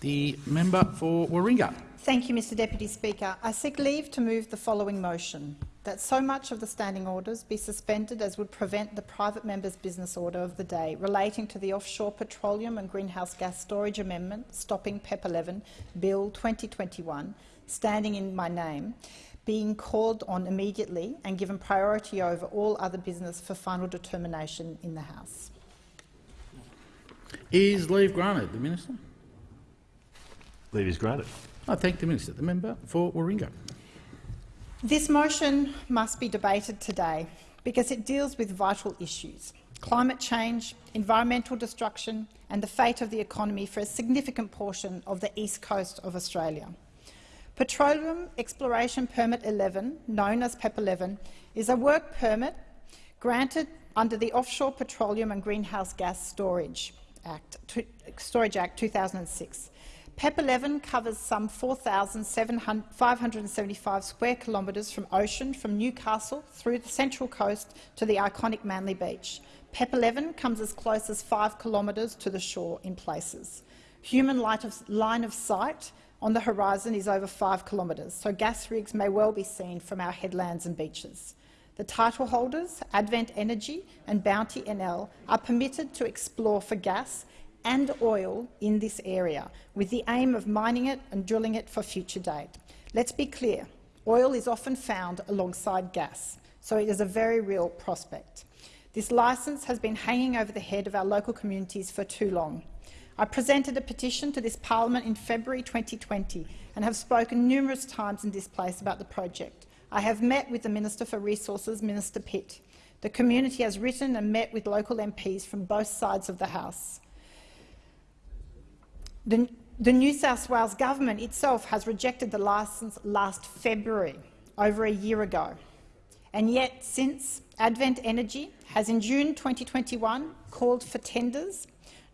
The member for Warringah. Thank you, Mr Deputy Speaker. I seek leave to move the following motion, that so much of the standing orders be suspended as would prevent the private member's business order of the day relating to the Offshore Petroleum and Greenhouse Gas Storage Amendment Stopping PEP 11 Bill 2021, standing in my name, being called on immediately and given priority over all other business for final determination in the House. Is leave granted? The minister. Leave is granted. I thank the minister. The member for Warringah. This motion must be debated today because it deals with vital issues climate change, environmental destruction and the fate of the economy for a significant portion of the east coast of Australia. Petroleum Exploration Permit 11, known as PEP 11, is a work permit granted under the Offshore Petroleum and Greenhouse Gas Storage Act, Storage Act 2006. PEP 11 covers some 4,575 square kilometres from ocean from Newcastle through the Central Coast to the iconic Manly Beach. PEP 11 comes as close as 5 kilometres to the shore in places. Human line of sight on the horizon is over 5 kilometres, so gas rigs may well be seen from our headlands and beaches. The title holders, Advent Energy and Bounty NL, are permitted to explore for gas and oil in this area, with the aim of mining it and drilling it for future date. Let's be clear, oil is often found alongside gas, so it is a very real prospect. This licence has been hanging over the head of our local communities for too long. I presented a petition to this parliament in February 2020 and have spoken numerous times in this place about the project. I have met with the Minister for Resources, Minister Pitt. The community has written and met with local MPs from both sides of the House. The, the New South Wales government itself has rejected the licence last February, over a year ago. And yet, since Advent Energy has in June 2021 called for tenders,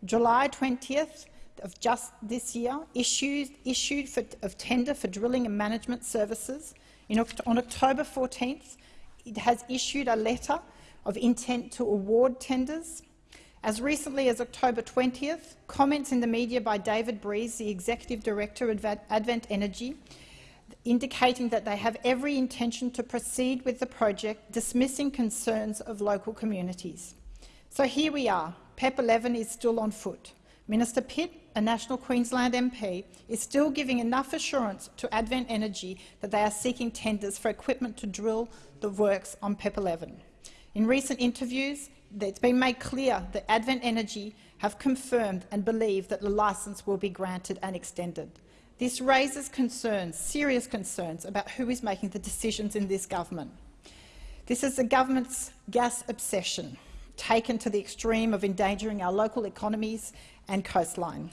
July 20th of just this year issued, issued for, of tender for drilling and management services. In, on October 14th, it has issued a letter of intent to award tenders as recently as October 20th, comments in the media by David Breeze, the Executive Director of Advent Energy, indicating that they have every intention to proceed with the project, dismissing concerns of local communities. So here we are. PEP 11 is still on foot. Minister Pitt, a National Queensland MP, is still giving enough assurance to Advent Energy that they are seeking tenders for equipment to drill the works on PEP 11. In recent interviews, it's been made clear that Advent Energy have confirmed and believe that the licence will be granted and extended. This raises concerns, serious concerns, about who is making the decisions in this government. This is the government's gas obsession, taken to the extreme of endangering our local economies and coastline.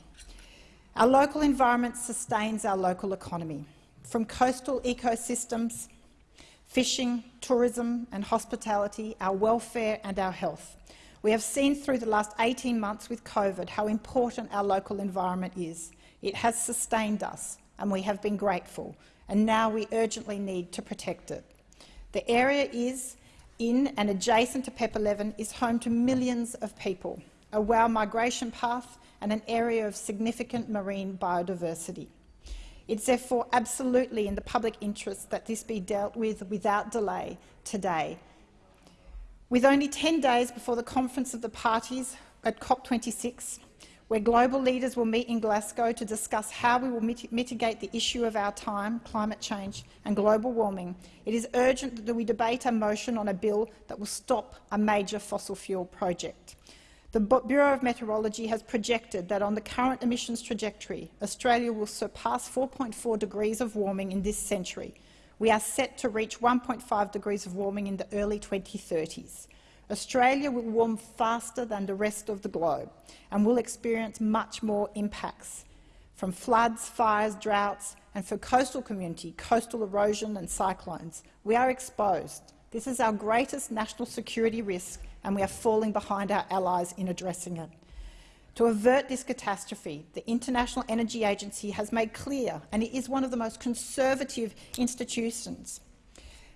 Our local environment sustains our local economy, from coastal ecosystems fishing, tourism and hospitality, our welfare and our health. We have seen through the last 18 months with COVID how important our local environment is. It has sustained us and we have been grateful, and now we urgently need to protect it. The area is in and adjacent to PEP 11 is home to millions of people, a WOW migration path and an area of significant marine biodiversity. It's therefore absolutely in the public interest that this be dealt with without delay today. With only 10 days before the Conference of the Parties at COP26, where global leaders will meet in Glasgow to discuss how we will mit mitigate the issue of our time, climate change and global warming, it is urgent that we debate a motion on a bill that will stop a major fossil fuel project. The Bureau of Meteorology has projected that on the current emissions trajectory, Australia will surpass 4.4 degrees of warming in this century. We are set to reach 1.5 degrees of warming in the early 2030s. Australia will warm faster than the rest of the globe and will experience much more impacts from floods, fires, droughts, and for coastal community, coastal erosion and cyclones. We are exposed. This is our greatest national security risk and we are falling behind our allies in addressing it. To avert this catastrophe, the International Energy Agency has made clear, and it is one of the most conservative institutions,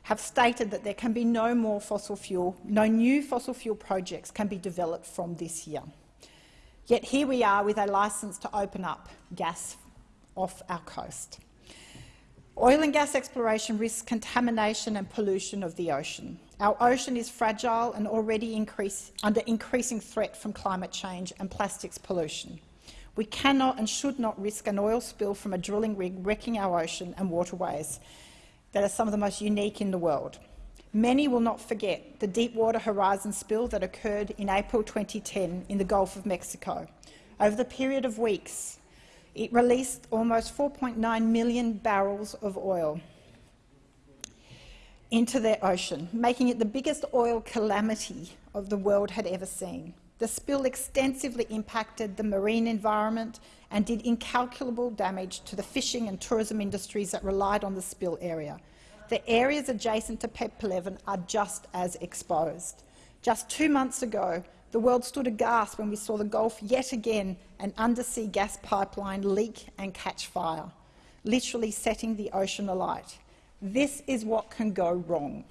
have stated that there can be no more fossil fuel, no new fossil fuel projects can be developed from this year. Yet here we are with a licence to open up gas off our coast. Oil and gas exploration risks contamination and pollution of the ocean. Our ocean is fragile and already increase, under increasing threat from climate change and plastics pollution. We cannot and should not risk an oil spill from a drilling rig wrecking our ocean and waterways that are some of the most unique in the world. Many will not forget the Deepwater Horizon spill that occurred in April 2010 in the Gulf of Mexico. Over the period of weeks, it released almost 4.9 million barrels of oil into the ocean, making it the biggest oil calamity of the world had ever seen. The spill extensively impacted the marine environment and did incalculable damage to the fishing and tourism industries that relied on the spill area. The areas adjacent to PEP 11 are just as exposed. Just two months ago, the world stood aghast when we saw the Gulf yet again an undersea gas pipeline leak and catch fire, literally setting the ocean alight. This is what can go wrong.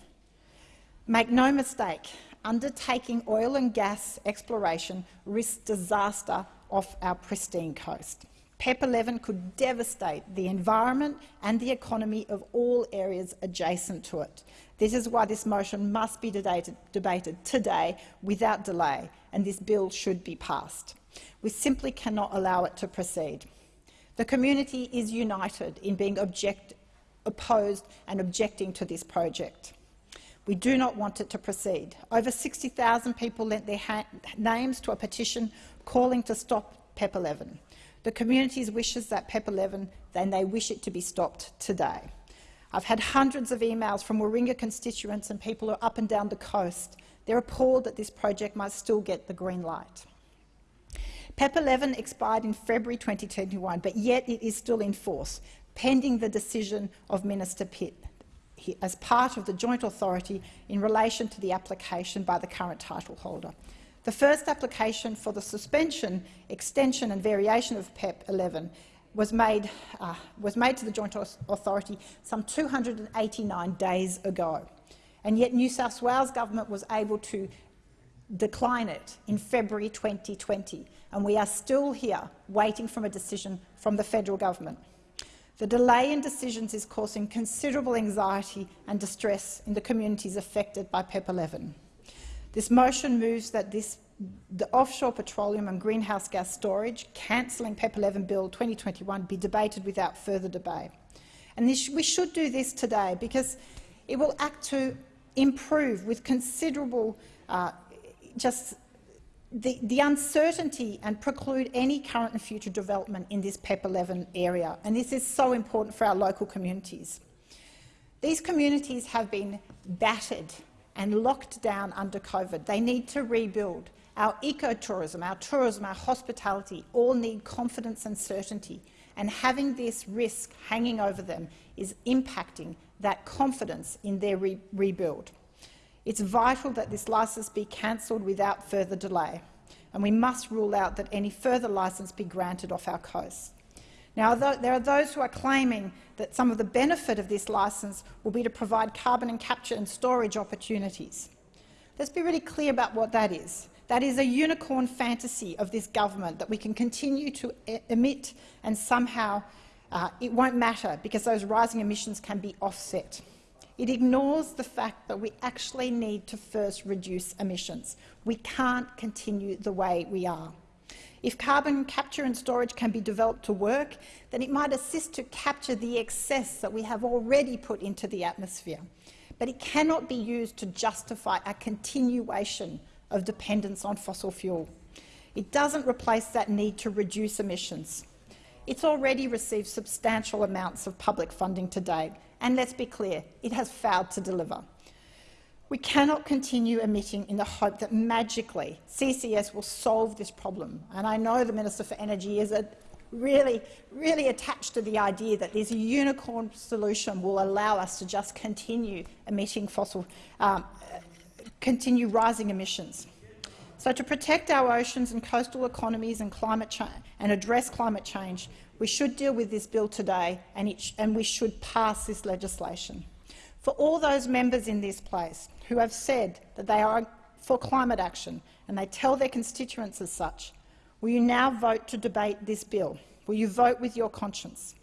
Make no mistake, undertaking oil and gas exploration risks disaster off our pristine coast. PEP 11 could devastate the environment and the economy of all areas adjacent to it. This is why this motion must be debated, debated today without delay, and this bill should be passed. We simply cannot allow it to proceed. The community is united in being object, opposed and objecting to this project. We do not want it to proceed. Over 60,000 people lent their names to a petition calling to stop PEP 11. The community's wishes that PEP 11, then they wish it to be stopped today. I've had hundreds of emails from Warringah constituents and people who are up and down the coast. They're appalled that this project might still get the green light. PEP 11 expired in February 2021, but yet it is still in force, pending the decision of Minister Pitt as part of the joint authority in relation to the application by the current title holder. The first application for the suspension, extension and variation of PEP 11 was made, uh, was made to the Joint Authority some 289 days ago, and yet New South Wales government was able to decline it in February 2020, and we are still here waiting for a decision from the federal government. The delay in decisions is causing considerable anxiety and distress in the communities affected by PEP 11. This motion moves that this, the offshore petroleum and greenhouse gas storage, cancelling PEP 11 Bill 2021, be debated without further debate. And this, we should do this today because it will act to improve with considerable uh, just the, the, uncertainty and preclude any current and future development in this PEP 11 area. And this is so important for our local communities. These communities have been battered and locked down under COVID. They need to rebuild. Our ecotourism, our tourism, our hospitality all need confidence and certainty. And having this risk hanging over them is impacting that confidence in their re rebuild. It's vital that this licence be cancelled without further delay, and we must rule out that any further licence be granted off our coast. Now, there are those who are claiming that some of the benefit of this licence will be to provide carbon and capture and storage opportunities. Let's be really clear about what that is. That is a unicorn fantasy of this government that we can continue to emit and somehow uh, it won't matter because those rising emissions can be offset. It ignores the fact that we actually need to first reduce emissions. We can't continue the way we are. If carbon capture and storage can be developed to work, then it might assist to capture the excess that we have already put into the atmosphere. But it cannot be used to justify a continuation of dependence on fossil fuel. It doesn't replace that need to reduce emissions. It's already received substantial amounts of public funding to date, and let's be clear, it has failed to deliver. We cannot continue emitting in the hope that magically CCS will solve this problem. And I know the Minister for Energy is really, really attached to the idea that this unicorn solution will allow us to just continue emitting fossil, um, continue rising emissions. So to protect our oceans and coastal economies and, climate and address climate change, we should deal with this bill today and, it, and we should pass this legislation. For all those members in this place who have said that they are for climate action and they tell their constituents as such, will you now vote to debate this bill? Will you vote with your conscience?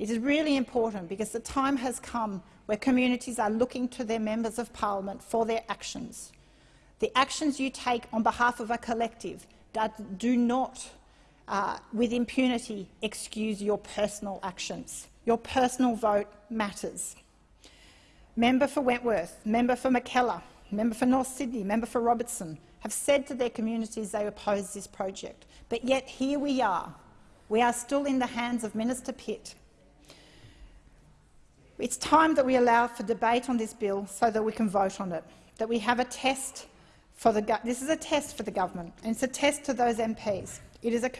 It is really important because the time has come where communities are looking to their members of parliament for their actions. The actions you take on behalf of a collective that do not, uh, with impunity, excuse your personal actions. Your personal vote matters. Member for Wentworth, member for Mackellar, member for North Sydney, member for Robertson have said to their communities they oppose this project. But yet here we are. We are still in the hands of Minister Pitt. It's time that we allow for debate on this bill so that we can vote on it, that we have a test for the this is a test for the government, and it's a test to those MPs. It is a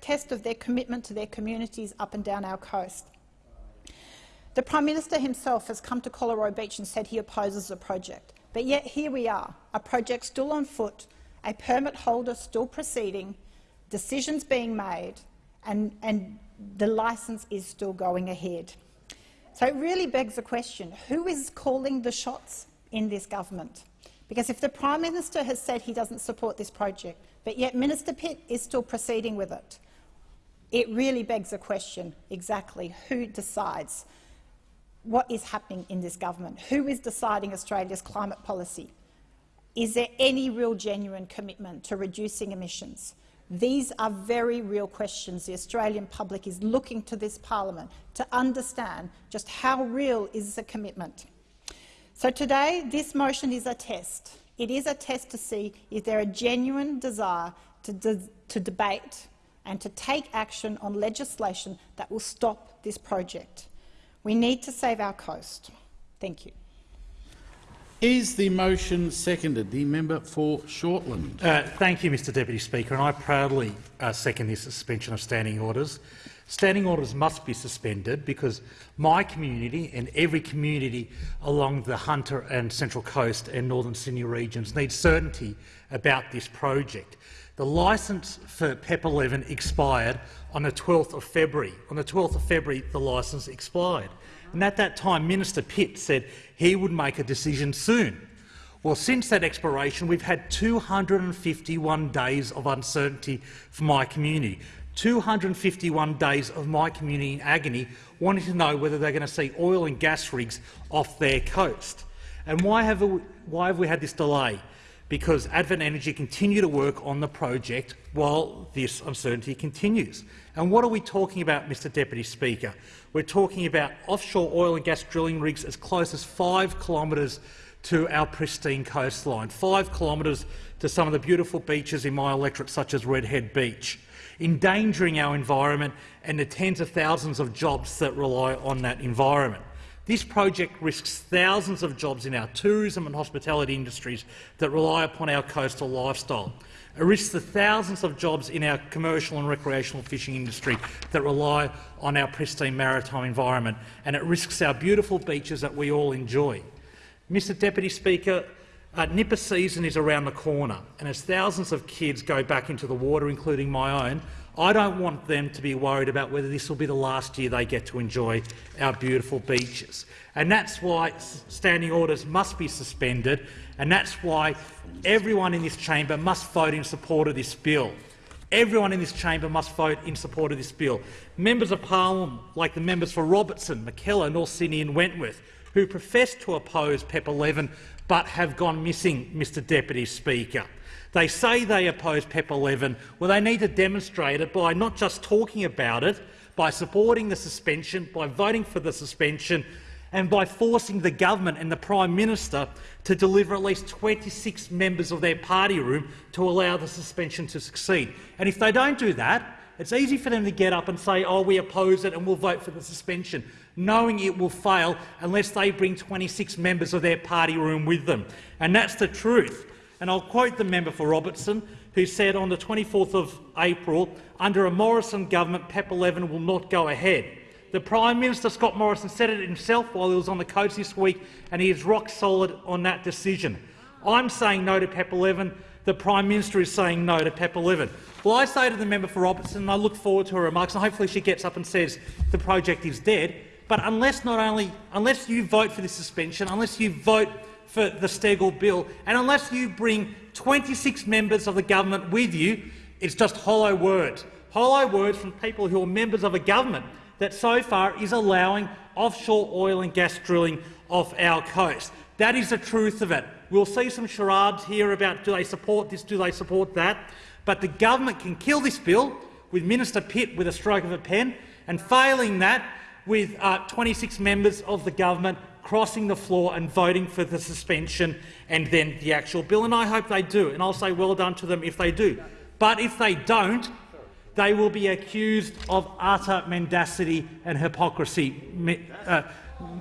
test of their commitment to their communities up and down our coast. The Prime Minister himself has come to Collaroy Beach and said he opposes the project. But yet here we are, a project still on foot, a permit holder still proceeding, decisions being made, and, and the licence is still going ahead. So it really begs the question, who is calling the shots in this government? Because if the Prime Minister has said he doesn't support this project, but yet Minister Pitt is still proceeding with it, it really begs the question exactly who decides what is happening in this government. Who is deciding Australia's climate policy? Is there any real genuine commitment to reducing emissions? These are very real questions the Australian public is looking to this parliament to understand just how real is the commitment. So today, this motion is a test. It is a test to see if there a genuine desire to, de to debate and to take action on legislation that will stop this project. We need to save our coast. Thank you. Is the motion seconded? The member for Shortland. Uh, thank you, Mr Deputy Speaker, and I proudly uh, second this suspension of standing orders. Standing orders must be suspended because my community and every community along the Hunter and Central Coast and Northern Sydney regions need certainty about this project. The licence for PEP 11 expired on the 12th of February. On the 12th of February, the licence expired. And at that time, Minister Pitt said he would make a decision soon. Well, since that expiration, we've had 251 days of uncertainty for my community. 251 days of my community in agony wanting to know whether they're going to see oil and gas rigs off their coast. And why have, we, why have we had this delay? Because Advent Energy continue to work on the project while this uncertainty continues. And what are we talking about, Mr Deputy Speaker? We're talking about offshore oil and gas drilling rigs as close as five kilometres to our pristine coastline, five kilometres to some of the beautiful beaches in my electorate, such as Redhead Beach, endangering our environment and the tens of thousands of jobs that rely on that environment. This project risks thousands of jobs in our tourism and hospitality industries that rely upon our coastal lifestyle. It risks the thousands of jobs in our commercial and recreational fishing industry that rely on our pristine maritime environment, and it risks our beautiful beaches that we all enjoy. Mr Deputy Speaker, uh, nipper season is around the corner, and as thousands of kids go back into the water, including my own, I don't want them to be worried about whether this will be the last year they get to enjoy our beautiful beaches. And that's why standing orders must be suspended, and that's why everyone in this chamber must vote in support of this bill. Everyone in this chamber must vote in support of this bill. Members of parliament, like the members for Robertson, Mackellar, North Sydney and Wentworth, who profess to oppose PEP 11 but have gone missing, Mr Deputy Speaker. They say they oppose PEP 11. Well, they need to demonstrate it by not just talking about it, by supporting the suspension, by voting for the suspension, and by forcing the government and the Prime Minister to deliver at least 26 members of their party room to allow the suspension to succeed. And if they don't do that, it's easy for them to get up and say, oh, we oppose it and we'll vote for the suspension, knowing it will fail unless they bring 26 members of their party room with them. And that's the truth. And I'll quote the member for Robertson, who said on the 24th of April, under a Morrison government, PEP 11 will not go ahead. The Prime Minister, Scott Morrison, said it himself while he was on the coast this week, and he is rock solid on that decision. I'm saying no to PEP 11. The Prime Minister is saying no to PEP 11. Well, I say to the member for Robertson, and I look forward to her remarks, and hopefully she gets up and says the project is dead. But unless not only unless you vote for this suspension, unless you vote for the Steggall bill, and unless you bring 26 members of the government with you, it's just hollow words. hollow words from people who are members of a government that so far is allowing offshore oil and gas drilling off our coast. That is the truth of it. We'll see some charades here about do they support this, do they support that, but the government can kill this bill with Minister Pitt with a stroke of a pen, and failing that, with uh, 26 members of the government crossing the floor and voting for the suspension and then the actual bill. And I hope they do, and I'll say well done to them if they do. But if they don't, they will be accused of utter mendacity and hypocrisy, uh,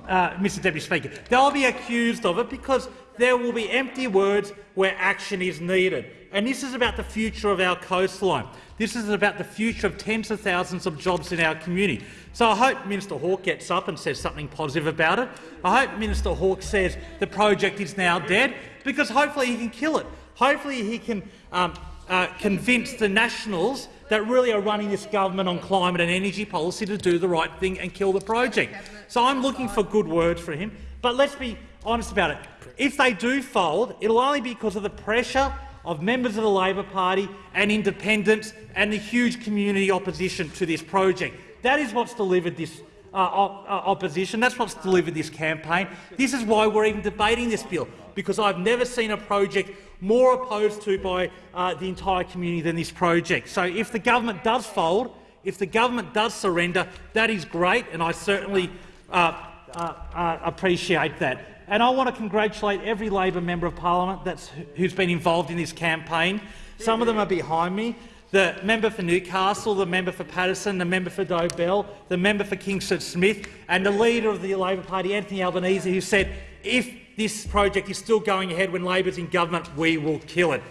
uh, Mr Deputy Speaker. They'll be accused of it because there will be empty words where action is needed. And this is about the future of our coastline. This is about the future of tens of thousands of jobs in our community. So I hope Minister Hawke gets up and says something positive about it. I hope Minister Hawke says the project is now dead, because hopefully he can kill it. Hopefully he can um, uh, convince the Nationals that really are running this government on climate and energy policy to do the right thing and kill the project. So I'm looking for good words for him. But let's be honest about it. If they do fold, it'll only be because of the pressure of members of the Labor Party and independents and the huge community opposition to this project. That is what's delivered this uh, uh, opposition. That's what's delivered this campaign. This is why we're even debating this bill, because I've never seen a project more opposed to by uh, the entire community than this project. So if the government does fold, if the government does surrender, that is great, and I certainly uh, uh, uh, appreciate that. And I want to congratulate every Labor member of parliament that's, who's been involved in this campaign. Some of them are behind me the member for Newcastle, the member for Paterson, the member for Dobell, the member for Kingsford Smith and the leader of the Labor Party, Anthony Albanese, who said if this project is still going ahead when Labor's in government, we will kill it.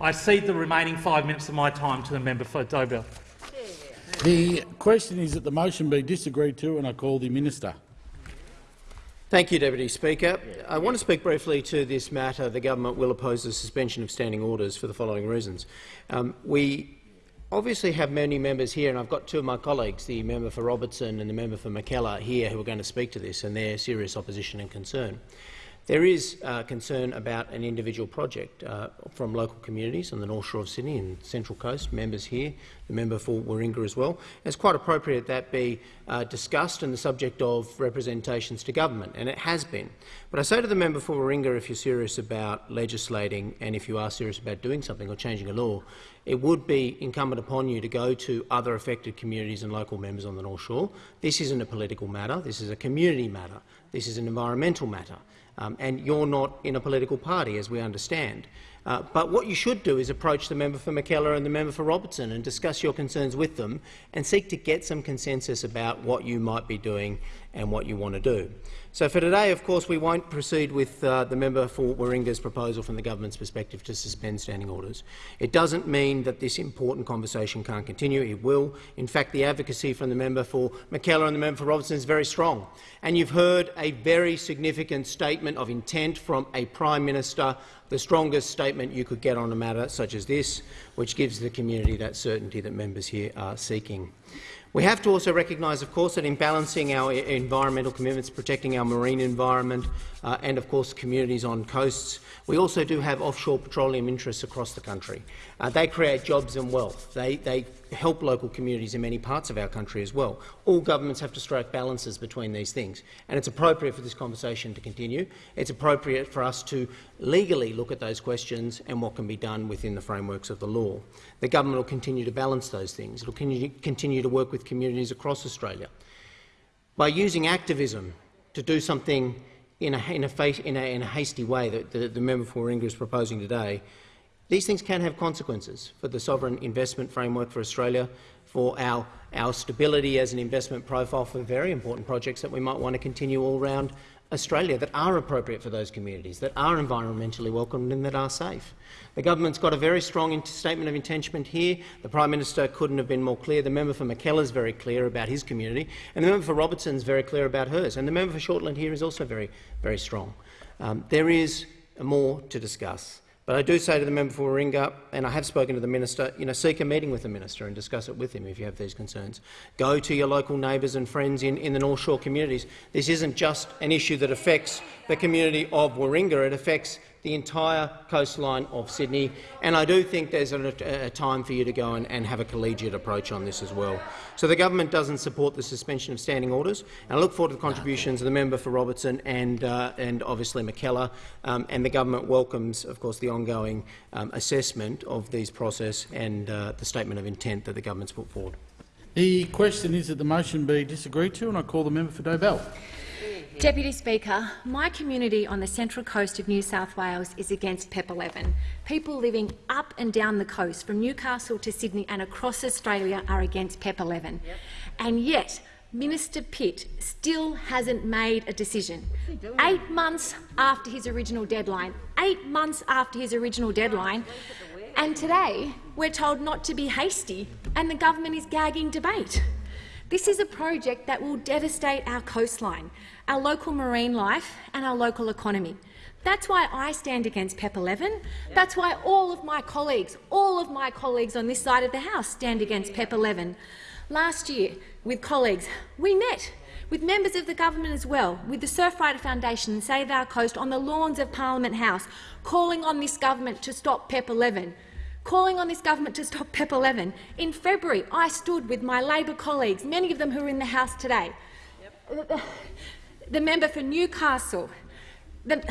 I cede the remaining five minutes of my time to the member for Dobell. The question is that the motion be disagreed to, and I call the minister. Thank you, Deputy Speaker. I want to speak briefly to this matter. The government will oppose the suspension of standing orders for the following reasons. Um, we obviously have many members here, and I've got two of my colleagues, the member for Robertson and the member for Mackellar, here who are going to speak to this and their serious opposition and concern. There is uh, concern about an individual project uh, from local communities on the North Shore of Sydney and Central Coast, members here, the member for Warringah as well. It's quite appropriate that be uh, discussed and the subject of representations to government, and it has been. But I say to the member for Warringah, if you're serious about legislating and if you are serious about doing something or changing a law, it would be incumbent upon you to go to other affected communities and local members on the North Shore. This isn't a political matter. This is a community matter. This is an environmental matter. Um, and you're not in a political party, as we understand. Uh, but what you should do is approach the member for Mackellar and the member for Robertson and discuss your concerns with them and seek to get some consensus about what you might be doing and what you want to do. So for today, of course, we won't proceed with uh, the member for Warringah's proposal from the government's perspective to suspend standing orders. It doesn't mean that this important conversation can't continue. It will. In fact, the advocacy from the member for Mackellar and the member for Robertson is very strong. And you've heard a very significant statement of intent from a Prime Minister, the strongest statement you could get on a matter such as this, which gives the community that certainty that members here are seeking. We have to also recognise, of course, that in balancing our environmental commitments, protecting our marine environment uh, and, of course, communities on coasts, we also do have offshore petroleum interests across the country. Uh, they create jobs and wealth. They, they help local communities in many parts of our country as well. All governments have to strike balances between these things, and it's appropriate for this conversation to continue. It's appropriate for us to legally look at those questions and what can be done within the frameworks of the law. The government will continue to balance those things. It will continue to work with communities across Australia. By using activism to do something in a, in a, in a, in a hasty way that the, the member for Warringah is proposing today, these things can have consequences for the sovereign investment framework for Australia, for our, our stability as an investment profile for very important projects that we might want to continue all around Australia that are appropriate for those communities, that are environmentally welcomed and that are safe. The government's got a very strong statement of intention here. The Prime Minister couldn't have been more clear. The member for Mackellar is very clear about his community, and the member for Robertson is very clear about hers. And the member for Shortland here is also very, very strong. Um, there is more to discuss. But I do say to the member for Warringah, and I have spoken to the minister, you know, seek a meeting with the minister and discuss it with him if you have these concerns. Go to your local neighbours and friends in, in the North Shore communities. This isn't just an issue that affects the community of Warringah, it affects the entire coastline of Sydney. And I do think there's a, a time for you to go and, and, have a collegiate approach on this as well. So the government doesn't support the suspension of standing orders. And I look forward to the contributions of the member for Robertson and, uh, and obviously Mackellar. Um, and the government welcomes, of course, the ongoing um, assessment of these process and uh, the statement of intent that the government's put forward. The question is that the motion be disagreed to, and I call the member for Dobell. Deputy Speaker, my community on the central coast of New South Wales is against PEP 11. People living up and down the coast, from Newcastle to Sydney and across Australia, are against PEP 11. Yep. And yet, Minister Pitt still hasn't made a decision. Eight months after his original deadline, eight months after his original deadline, and today we're told not to be hasty, and the government is gagging debate. This is a project that will devastate our coastline, our local marine life and our local economy. That's why I stand against PEP 11. That's why all of my colleagues, all of my colleagues on this side of the House stand against PEP 11. Last year, with colleagues, we met with members of the government as well, with the Surfrider Foundation and Save Our Coast on the lawns of Parliament House, calling on this government to stop PEP 11 calling on this government to stop PEP 11. In February, I stood with my Labor colleagues, many of them who are in the House today, yep. The, member for Newcastle, the,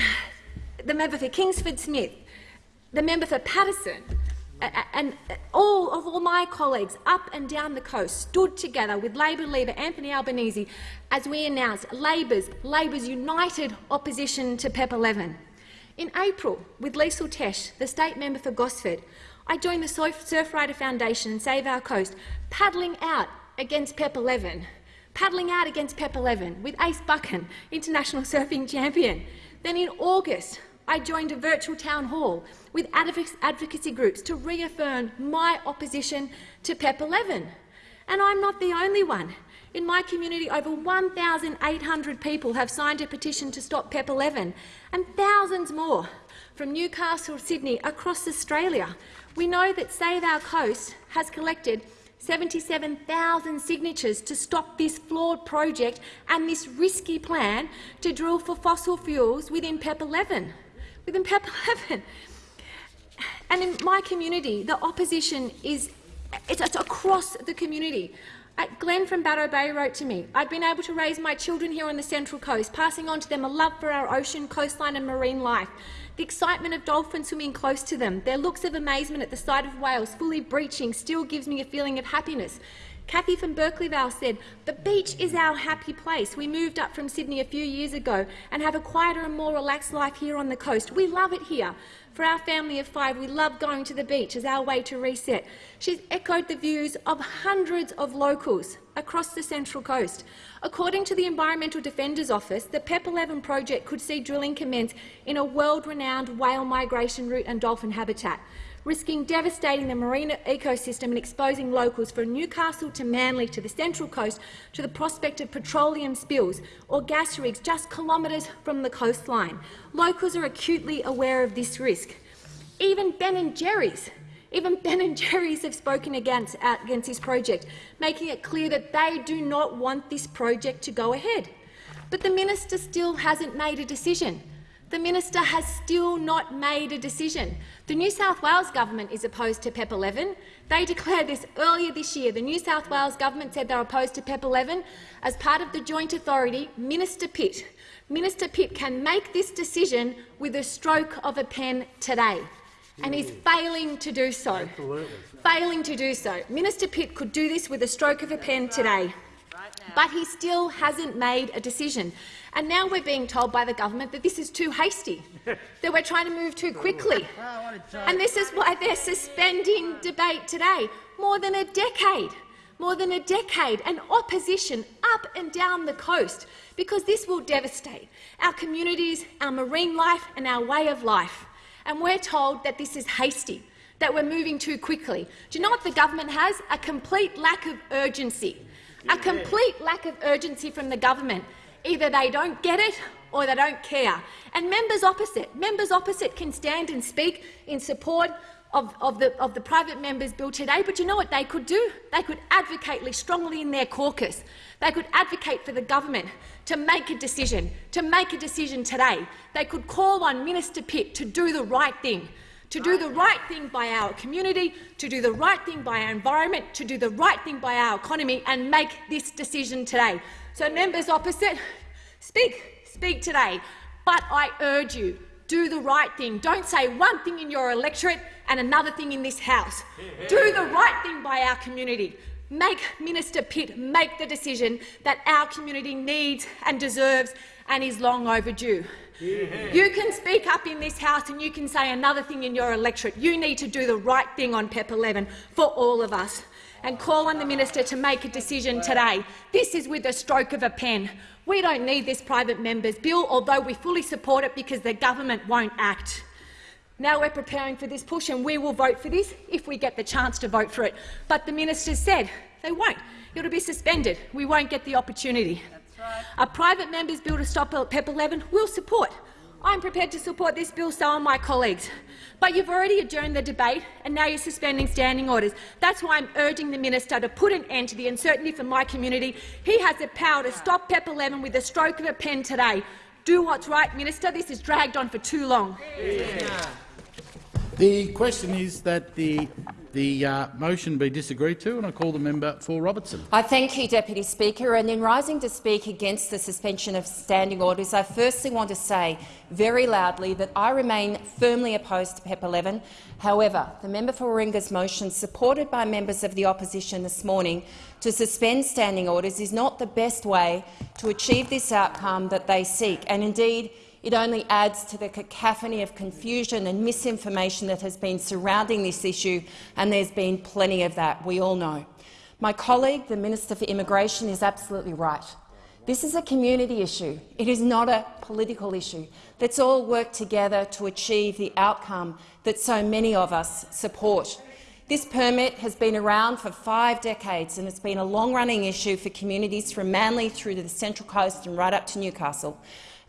the member for Kingsford Smith, the member for Paterson, and all of all my colleagues up and down the coast stood together with Labor leader Anthony Albanese as we announced Labor's, Labor's united opposition to PEP 11. In April, with Liesl Tesch, the state member for Gosford, I joined the Surfrider Foundation and Save Our Coast, paddling out against PEP 11, paddling out against PEP 11 with Ace Buchan, international surfing champion. Then in August, I joined a virtual town hall with advocacy groups to reaffirm my opposition to PEP 11. And I'm not the only one. In my community, over 1,800 people have signed a petition to stop PEP 11, and thousands more from Newcastle, Sydney, across Australia. We know that Save Our Coast has collected 77,000 signatures to stop this flawed project and this risky plan to drill for fossil fuels within PEP 11 within PEP 11. And in my community, the opposition is it's, it's across the community. Uh, Glenn from Bateau Bay wrote to me, I've been able to raise my children here on the Central Coast, passing on to them a love for our ocean, coastline and marine life. The excitement of dolphins swimming close to them, their looks of amazement at the sight of whales fully breaching still gives me a feeling of happiness. Kathy from Berkeley Vale said, the beach is our happy place. We moved up from Sydney a few years ago and have a quieter and more relaxed life here on the coast. We love it here. For our family of five, we love going to the beach as our way to reset. She's echoed the views of hundreds of locals across the Central Coast. According to the Environmental Defenders Office, the PEP 11 project could see drilling commence in a world-renowned whale migration route and dolphin habitat risking devastating the marine ecosystem and exposing locals from Newcastle to Manly to the Central Coast to the prospect of petroleum spills or gas rigs just kilometres from the coastline. Locals are acutely aware of this risk. Even Ben and Jerry's even Ben and Jerry's have spoken against, against this project, making it clear that they do not want this project to go ahead. But the minister still hasn't made a decision. The minister has still not made a decision. The New South Wales government is opposed to PEP 11. They declared this earlier this year. The New South Wales government said they're opposed to PEP 11. As part of the joint authority, Minister Pitt, Minister Pitt can make this decision with a stroke of a pen today, and he's failing to do so. Absolutely. Failing to do so. Minister Pitt could do this with a stroke of a pen today, but he still hasn't made a decision. And now we're being told by the government that this is too hasty, that we're trying to move too quickly. And this is why they're suspending debate today. More than a decade, more than a decade, and opposition up and down the coast, because this will devastate our communities, our marine life and our way of life. And we're told that this is hasty, that we're moving too quickly. Do you know what the government has? A complete lack of urgency. A complete lack of urgency from the government. Either they don't get it or they don't care. And members opposite, members opposite can stand and speak in support of, of, the, of the private members' bill today, but you know what they could do? They could advocate strongly in their caucus. They could advocate for the government to make a decision, to make a decision today. They could call on Minister Pitt to do the right thing, to do the right thing by our community, to do the right thing by our environment, to do the right thing by our economy and make this decision today. So, members opposite, speak, speak today. But I urge you, do the right thing. Don't say one thing in your electorate and another thing in this House. Do the right thing by our community. Make Minister Pitt make the decision that our community needs and deserves and is long overdue. You can speak up in this House and you can say another thing in your electorate. You need to do the right thing on PEP 11 for all of us and call on the minister to make a decision today. This is with a stroke of a pen. We don't need this private member's bill, although we fully support it because the government won't act. Now we're preparing for this push and we will vote for this if we get the chance to vote for it. But the minister said they won't. It'll be suspended. We won't get the opportunity. A private member's bill to stop PEP 11 will support. I'm prepared to support this bill, so are my colleagues. But you've already adjourned the debate and now you're suspending standing orders. That's why I'm urging the minister to put an end to the uncertainty for my community. He has the power to stop PEP 11 with the stroke of a pen today. Do what's right, minister. This is dragged on for too long. Yeah. The question is that the the uh, motion be disagreed to, and I call the member for Robertson. I thank you, Deputy Speaker. And in rising to speak against the suspension of standing orders, I firstly want to say very loudly that I remain firmly opposed to PEP 11. However, the member for Warringah's motion, supported by members of the opposition this morning, to suspend standing orders is not the best way to achieve this outcome that they seek. And indeed, it only adds to the cacophony of confusion and misinformation that has been surrounding this issue, and there's been plenty of that, we all know. My colleague, the Minister for Immigration, is absolutely right. This is a community issue. It is not a political issue. Let's all work together to achieve the outcome that so many of us support. This permit has been around for five decades and it's been a long-running issue for communities from Manly through to the Central Coast and right up to Newcastle.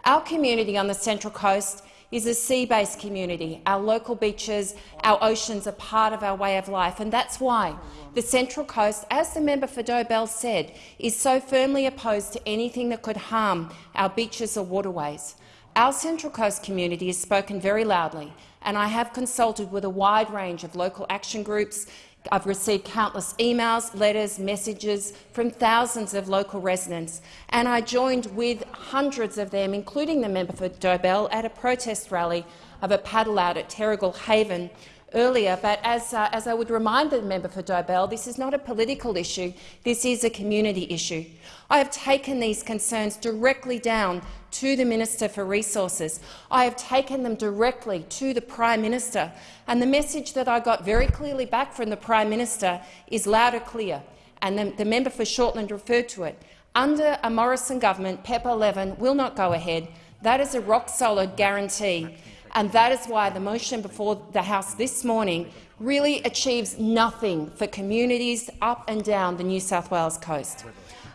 Our community on the Central Coast is a sea-based community. Our local beaches, our oceans are part of our way of life, and that's why the Central Coast, as the member for Dobell said, is so firmly opposed to anything that could harm our beaches or waterways. Our Central Coast community has spoken very loudly, and I have consulted with a wide range of local action groups, I've received countless emails, letters, messages from thousands of local residents, and I joined with hundreds of them, including the member for Dobell, at a protest rally of a paddle out at Terrigal Haven earlier, but as, uh, as I would remind the member for Dobell, this is not a political issue, this is a community issue. I have taken these concerns directly down to the Minister for Resources. I have taken them directly to the Prime Minister, and the message that I got very clearly back from the Prime Minister is loud and clear, and the, the member for Shortland referred to it. Under a Morrison government, PEP 11 will not go ahead. That is a rock-solid guarantee and that is why the motion before the House this morning really achieves nothing for communities up and down the New South Wales coast.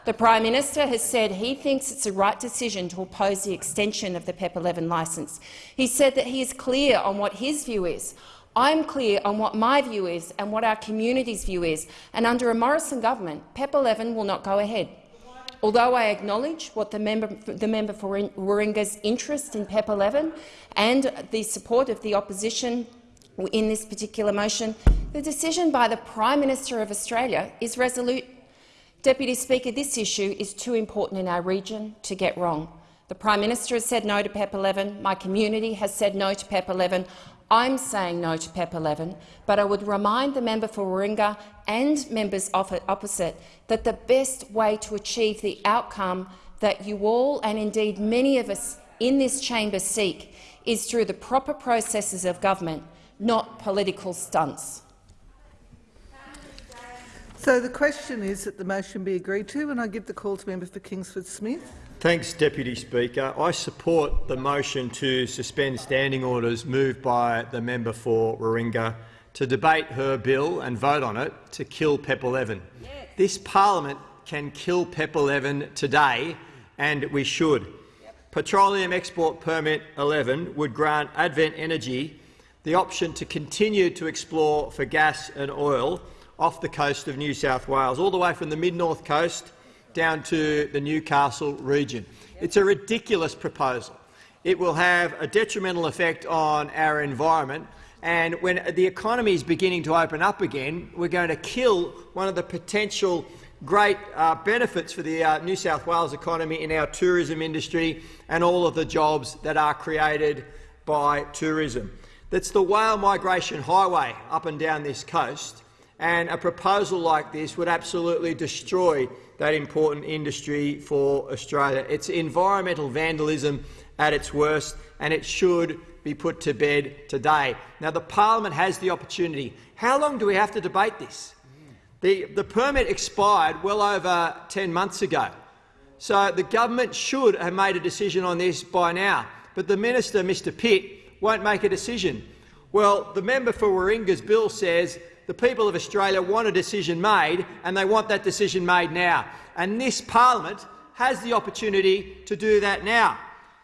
The Prime Minister has said he thinks it's the right decision to oppose the extension of the PEP 11 licence. He said that he is clear on what his view is. I'm clear on what my view is and what our community's view is, and under a Morrison government, PEP 11 will not go ahead. Although I acknowledge what the member, the member for Warringah's interest in PEP 11 and the support of the opposition in this particular motion, the decision by the Prime Minister of Australia is resolute. Deputy Speaker, this issue is too important in our region to get wrong. The Prime Minister has said no to PEP 11. My community has said no to PEP 11. I'm saying no to PEP 11, but I would remind the member for Warringah and members opposite that the best way to achieve the outcome that you all, and indeed many of us in this chamber seek, is through the proper processes of government, not political stunts. So the question is that the motion be agreed to, and I give the call to member for Kingsford Smith. Thanks, Deputy Speaker. I support the motion to suspend standing orders moved by the member for Warringah to debate her bill and vote on it to kill PEP 11. Yes. This parliament can kill PEP 11 today, and we should. Yep. Petroleum Export Permit 11 would grant Advent Energy the option to continue to explore for gas and oil off the coast of New South Wales, all the way from the mid-north coast down to the Newcastle region. It's a ridiculous proposal. It will have a detrimental effect on our environment, and when the economy is beginning to open up again, we're going to kill one of the potential great uh, benefits for the uh, New South Wales economy in our tourism industry and all of the jobs that are created by tourism. That's the whale migration highway up and down this coast, and a proposal like this would absolutely destroy that important industry for Australia. It's environmental vandalism at its worst, and it should be put to bed today. Now, the parliament has the opportunity. How long do we have to debate this? The, the permit expired well over 10 months ago, so the government should have made a decision on this by now. But the minister, Mr Pitt, won't make a decision. Well, the member for Warringah's bill says the people of Australia want a decision made, and they want that decision made now. And this parliament has the opportunity to do that now.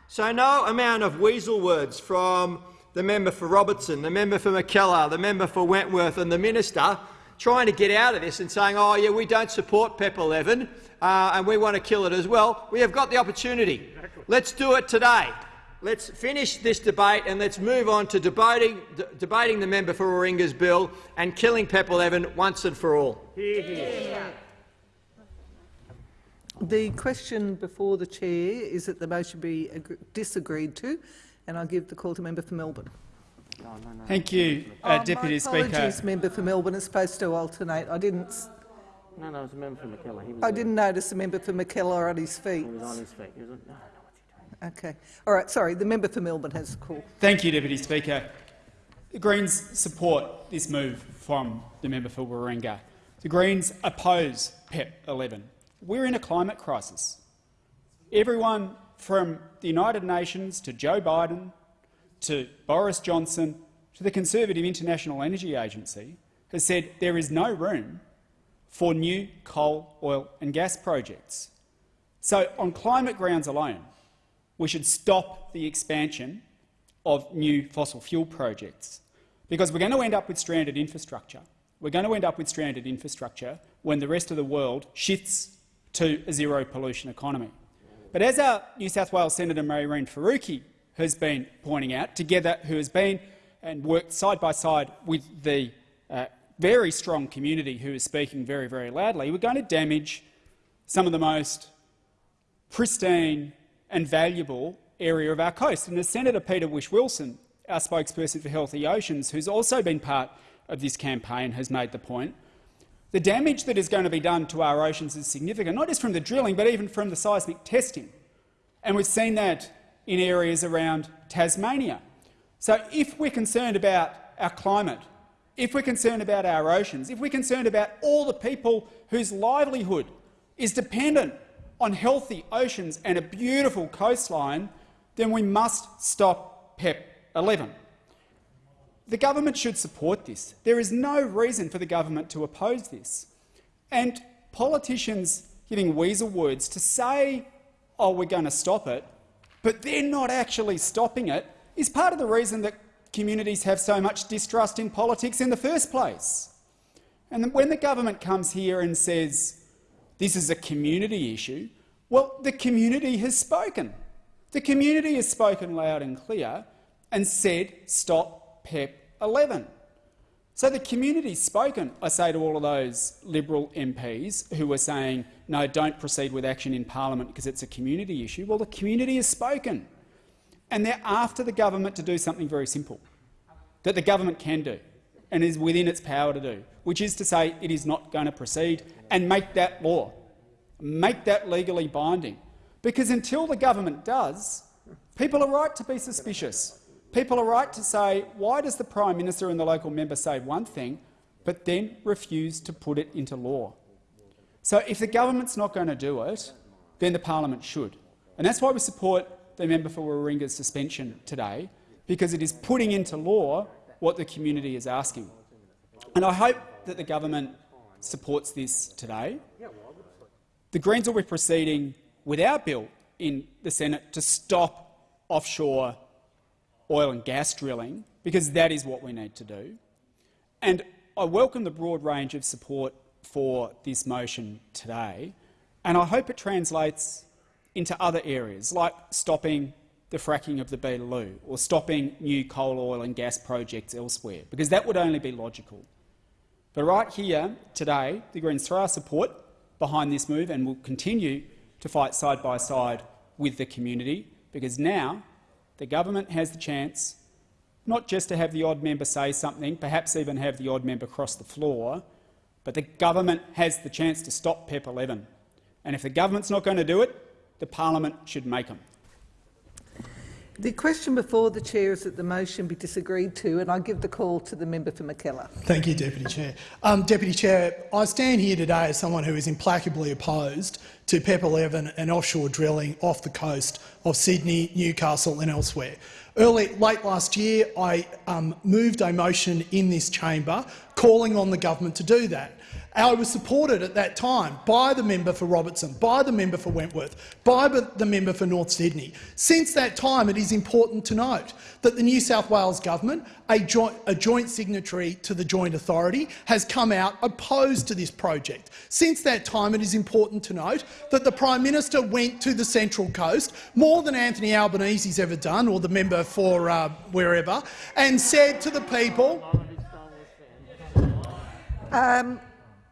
So no amount of weasel words from the member for Robertson, the member for Mackellar, the member for Wentworth and the minister trying to get out of this and saying, oh, yeah, we don't support PEP 11 uh, and we want to kill it as well. We have got the opportunity. Let's do it today. Let's finish this debate and let's move on to debating, debating the member for Warringah's bill and killing PEP 11 once and for all. The question before the chair is that the motion be disagreed to, and I'll give the call to member for Melbourne. Thank you, uh, oh, Deputy my Speaker. apologies, member for Melbourne. is supposed to alternate. I didn't. No, no, it was a member for Mackellar. He was I didn't notice the member for Mackellar on his feet. He was on his feet. Okay. All right. Sorry. The member for Melbourne has the call. Thank you, Deputy Speaker. The Greens support this move from the member for Warringah. The Greens oppose PEP 11. We're in a climate crisis. Everyone from the United Nations to Joe Biden to Boris Johnson to the Conservative International Energy Agency has said there is no room for new coal, oil and gas projects. So on climate grounds alone, we should stop the expansion of new fossil fuel projects because we're going to end up with stranded infrastructure. We're going to end up with stranded infrastructure when the rest of the world shifts to a zero pollution economy. But as our New South Wales Senator Mehreen Faruqi has been pointing out, together who has been and worked side by side with the uh, very strong community who is speaking very, very loudly, we're going to damage some of the most pristine and valuable area of our coast. And as Senator Peter Whish-Wilson, our spokesperson for Healthy Oceans, who's also been part of this campaign, has made the point, the damage that is going to be done to our oceans is significant, not just from the drilling, but even from the seismic testing. And we've seen that in areas around Tasmania. So if we're concerned about our climate, if we're concerned about our oceans, if we're concerned about all the people whose livelihood is dependent on healthy oceans and a beautiful coastline, then we must stop PEP 11. The government should support this. There is no reason for the government to oppose this. And politicians giving weasel words to say, oh, we're going to stop it, but they're not actually stopping it, is part of the reason that communities have so much distrust in politics in the first place. And when the government comes here and says this is a community issue, well, the community has spoken. The community has spoken loud and clear and said stop PEP 11. So the community's spoken, I say to all of those Liberal MPs who were saying, no, don't proceed with action in parliament because it's a community issue. Well, the community has spoken, and they're after the government to do something very simple, that the government can do and is within its power to do, which is to say it is not going to proceed and make that law, make that legally binding. Because until the government does, people are right to be suspicious. People are right to say, why does the Prime Minister and the local member say one thing but then refuse to put it into law? So if the government's not going to do it, then the parliament should. And that's why we support the member for Warringah's suspension today, because it is putting into law what the community is asking. And I hope that the government supports this today. The Greens will be proceeding with our bill in the Senate to stop offshore oil and gas drilling because that is what we need to do. And I welcome the broad range of support for this motion today, and I hope it translates into other areas, like stopping the fracking of the Beetaloo or stopping new coal, oil and gas projects elsewhere, because that would only be logical. But right here today, the Greens throw our support behind this move and will continue to fight side by side with the community, because now the government has the chance not just to have the odd member say something, perhaps even have the odd member cross the floor, but the government has the chance to stop PEP 11. And if the government's not going to do it, the parliament should make them. The question before the chair is that the motion be disagreed to, and I give the call to the member for Mackellar. Thank you, Deputy Chair. Um, Deputy Chair, I stand here today as someone who is implacably opposed to PEP 11 and offshore drilling off the coast of Sydney, Newcastle and elsewhere. Early, late last year, I um, moved a motion in this chamber calling on the government to do that. I was supported at that time by the member for Robertson, by the member for Wentworth, by the member for North Sydney. Since that time, it is important to note that the New South Wales government, a joint, a joint signatory to the Joint Authority, has come out opposed to this project. Since that time, it is important to note that the Prime Minister went to the Central Coast, more than Anthony Albanese's ever done, or the member for uh, wherever, and said to the people— um,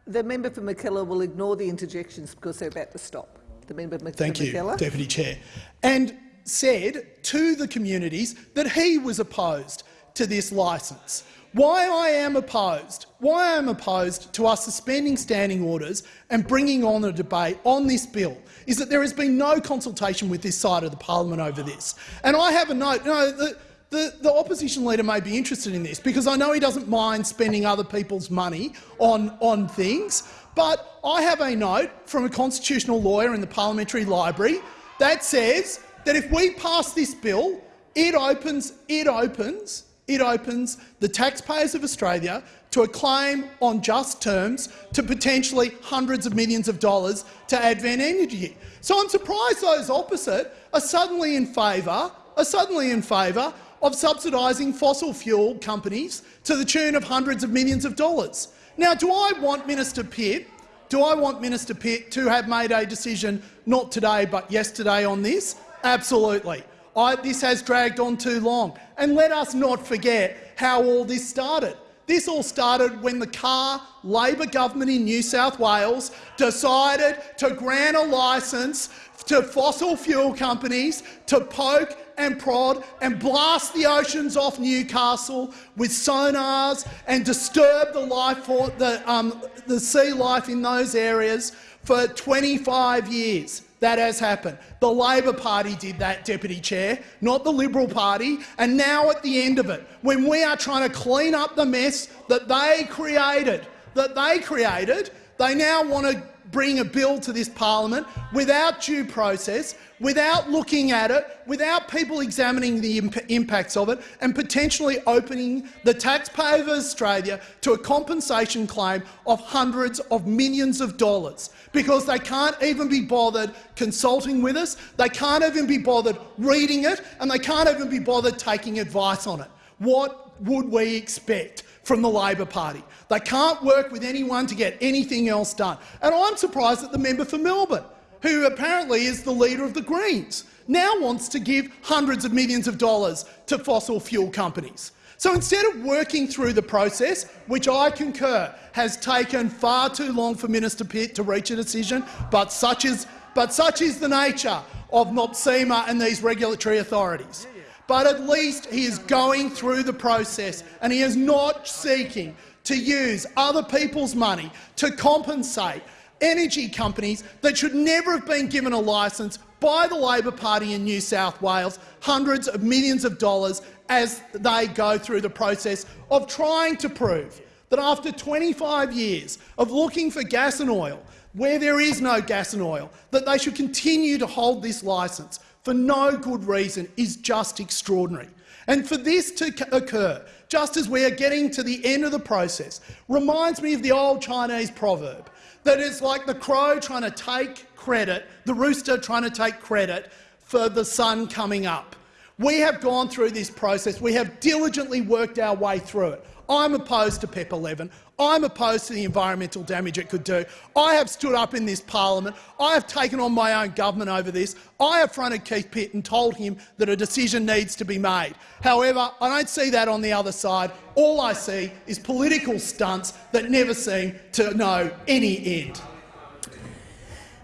the member for Mackellar will ignore the interjections because they're about to stop. The member for Thank you, Mackellar. Deputy Chair. And said to the communities that he was opposed to this licence. Why I am opposed, why I am opposed to us suspending standing orders and bringing on a debate on this bill is that there has been no consultation with this side of the parliament over this. And I have a note. No, the, the, the, opposition leader may be interested in this because I know he doesn't mind spending other people's money on, on things, but I have a note from a constitutional lawyer in the parliamentary library that says that if we pass this bill, it opens, it opens, it opens the taxpayers of Australia to a claim on just terms to potentially hundreds of millions of dollars to Advent Energy. So I'm surprised those opposite are suddenly in favour, are suddenly in favour of subsidising fossil fuel companies to the tune of hundreds of millions of dollars. Now, do I want Minister Pitt, do I want Minister Pitt to have made a decision not today but yesterday on this? Absolutely. I, this has dragged on too long. And let us not forget how all this started. This all started when the Carr Labor government in New South Wales decided to grant a licence to fossil fuel companies to poke and prod and blast the oceans off Newcastle with sonars and disturb the life for the, um, the sea life in those areas for 25 years. That has happened. The Labor Party did that, Deputy Chair, not the Liberal Party. And now at the end of it, when we are trying to clean up the mess that they created, that they created, they now want to bring a bill to this parliament without due process, without looking at it, without people examining the imp impacts of it and potentially opening the taxpayer of Australia to a compensation claim of hundreds of millions of dollars because they can't even be bothered consulting with us, they can't even be bothered reading it and they can't even be bothered taking advice on it. What would we expect from the Labor Party? They can't work with anyone to get anything else done. And I'm surprised that the member for Melbourne who apparently is the leader of the Greens, now wants to give hundreds of millions of dollars to fossil fuel companies. So instead of working through the process, which I concur has taken far too long for Minister Pitt to reach a decision, but such is, but such is the nature of NOPSEMA and these regulatory authorities. But at least he is going through the process and he is not seeking to use other people's money to compensate energy companies that should never have been given a licence by the Labor Party in New South Wales, hundreds of millions of dollars as they go through the process of trying to prove that after 25 years of looking for gas and oil, where there is no gas and oil, that they should continue to hold this licence for no good reason is just extraordinary. And for this to occur, just as we are getting to the end of the process, reminds me of the old Chinese proverb that it's like the crow trying to take credit, the rooster trying to take credit for the sun coming up. We have gone through this process. We have diligently worked our way through it. I'm opposed to PEP 11. I'm opposed to the environmental damage it could do. I have stood up in this parliament. I have taken on my own government over this. I have fronted Keith Pitt and told him that a decision needs to be made. However, I don't see that on the other side. All I see is political stunts that never seem to know any end.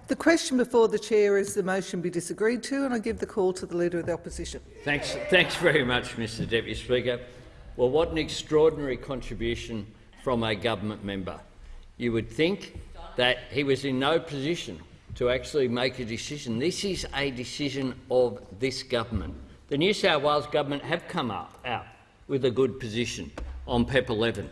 The question before the chair is the motion be disagreed to, and I give the call to the Leader of the Opposition. Thanks, thanks very much, Mr Deputy Speaker. Well, what an extraordinary contribution from a government member. You would think that he was in no position to actually make a decision. This is a decision of this government. The New South Wales government have come up, out with a good position on PEP 11.